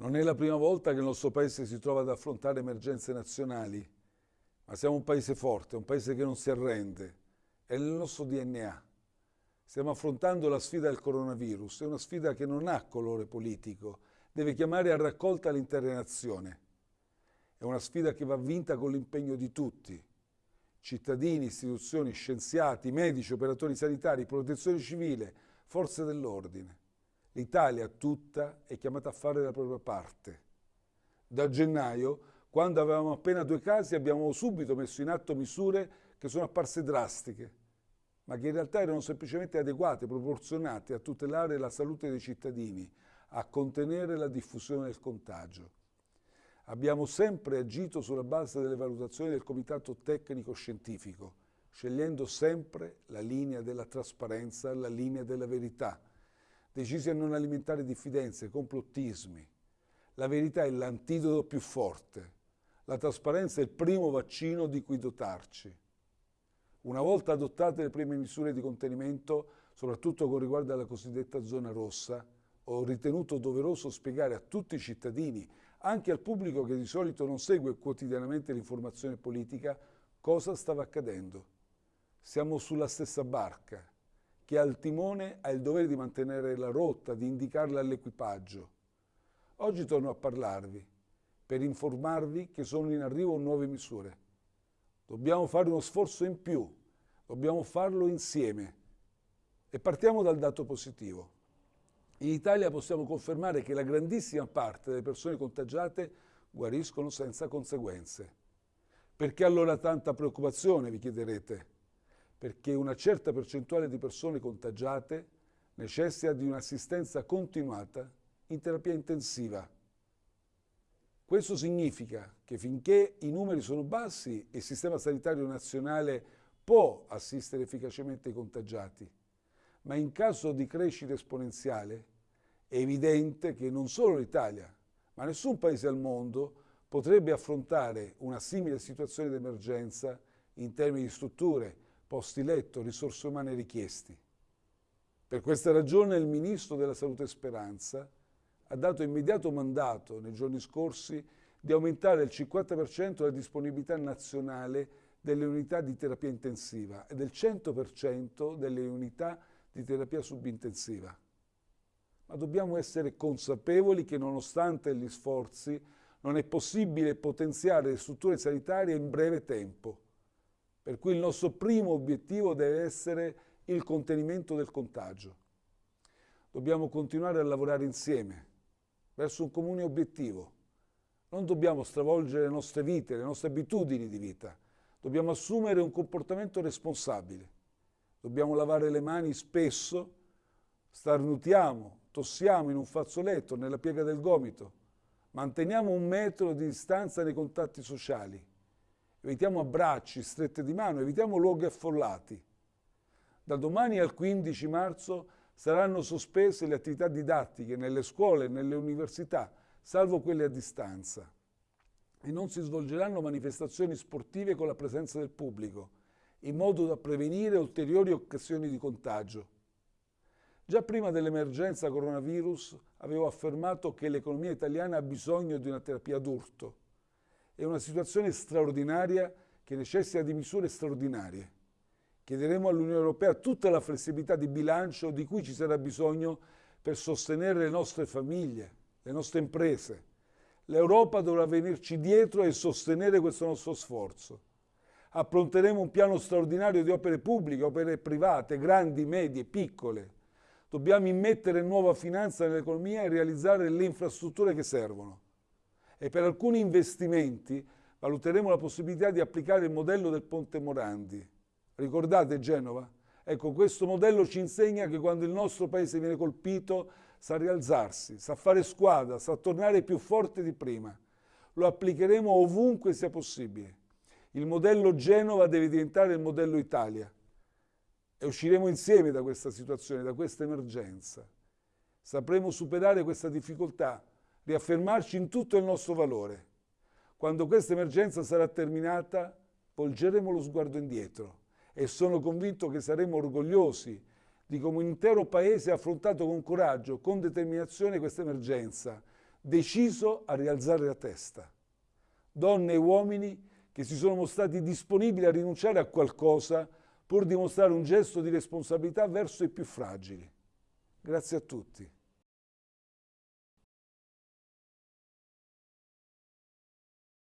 Non è la prima volta che il nostro Paese si trova ad affrontare emergenze nazionali, ma siamo un Paese forte, un Paese che non si arrende, è nel nostro DNA. Stiamo affrontando la sfida del coronavirus, è una sfida che non ha colore politico, deve chiamare a raccolta l'intera nazione. È una sfida che va vinta con l'impegno di tutti, cittadini, istituzioni, scienziati, medici, operatori sanitari, protezione civile, forze dell'ordine. L'Italia tutta è chiamata a fare la propria parte. Da gennaio, quando avevamo appena due casi, abbiamo subito messo in atto misure che sono apparse drastiche, ma che in realtà erano semplicemente adeguate, proporzionate a tutelare la salute dei cittadini, a contenere la diffusione del contagio. Abbiamo sempre agito sulla base delle valutazioni del Comitato Tecnico Scientifico, scegliendo sempre la linea della trasparenza, la linea della verità, decisi a non alimentare diffidenze, complottismi. La verità è l'antidoto più forte. La trasparenza è il primo vaccino di cui dotarci. Una volta adottate le prime misure di contenimento, soprattutto con riguardo alla cosiddetta zona rossa, ho ritenuto doveroso spiegare a tutti i cittadini, anche al pubblico che di solito non segue quotidianamente l'informazione politica, cosa stava accadendo. Siamo sulla stessa barca chi ha il timone ha il dovere di mantenere la rotta, di indicarla all'equipaggio. Oggi torno a parlarvi per informarvi che sono in arrivo nuove misure. Dobbiamo fare uno sforzo in più, dobbiamo farlo insieme. E partiamo dal dato positivo. In Italia possiamo confermare che la grandissima parte delle persone contagiate guariscono senza conseguenze. Perché allora tanta preoccupazione, vi chiederete? Perché una certa percentuale di persone contagiate necessita di un'assistenza continuata in terapia intensiva. Questo significa che finché i numeri sono bassi, il sistema sanitario nazionale può assistere efficacemente i contagiati, ma in caso di crescita esponenziale è evidente che non solo l'Italia, ma nessun paese al mondo potrebbe affrontare una simile situazione di emergenza in termini di strutture, posti letto, risorse umane richiesti. Per questa ragione il Ministro della Salute Speranza ha dato immediato mandato nei giorni scorsi di aumentare il 50% la disponibilità nazionale delle unità di terapia intensiva e del 100% delle unità di terapia subintensiva. Ma dobbiamo essere consapevoli che nonostante gli sforzi non è possibile potenziare le strutture sanitarie in breve tempo per cui il nostro primo obiettivo deve essere il contenimento del contagio. Dobbiamo continuare a lavorare insieme verso un comune obiettivo. Non dobbiamo stravolgere le nostre vite, le nostre abitudini di vita. Dobbiamo assumere un comportamento responsabile. Dobbiamo lavare le mani spesso, starnutiamo, tossiamo in un fazzoletto, nella piega del gomito. Manteniamo un metro di distanza nei contatti sociali evitiamo abbracci, strette di mano, evitiamo luoghi affollati. Da domani al 15 marzo saranno sospese le attività didattiche nelle scuole e nelle università, salvo quelle a distanza. E non si svolgeranno manifestazioni sportive con la presenza del pubblico, in modo da prevenire ulteriori occasioni di contagio. Già prima dell'emergenza coronavirus avevo affermato che l'economia italiana ha bisogno di una terapia d'urto è una situazione straordinaria che necessita di misure straordinarie. Chiederemo all'Unione Europea tutta la flessibilità di bilancio di cui ci sarà bisogno per sostenere le nostre famiglie, le nostre imprese. L'Europa dovrà venirci dietro e sostenere questo nostro sforzo. Appronteremo un piano straordinario di opere pubbliche, opere private, grandi, medie, piccole. Dobbiamo immettere nuova finanza nell'economia e realizzare le infrastrutture che servono e per alcuni investimenti valuteremo la possibilità di applicare il modello del Ponte Morandi. Ricordate Genova? Ecco, questo modello ci insegna che quando il nostro paese viene colpito sa rialzarsi, sa fare squadra, sa tornare più forte di prima. Lo applicheremo ovunque sia possibile. Il modello Genova deve diventare il modello Italia e usciremo insieme da questa situazione, da questa emergenza. Sapremo superare questa difficoltà riaffermarci in tutto il nostro valore. Quando questa emergenza sarà terminata, volgeremo lo sguardo indietro e sono convinto che saremo orgogliosi di come un intero Paese ha affrontato con coraggio, con determinazione questa emergenza, deciso a rialzare la testa. Donne e uomini che si sono mostrati disponibili a rinunciare a qualcosa pur di mostrare un gesto di responsabilità verso i più fragili. Grazie a tutti.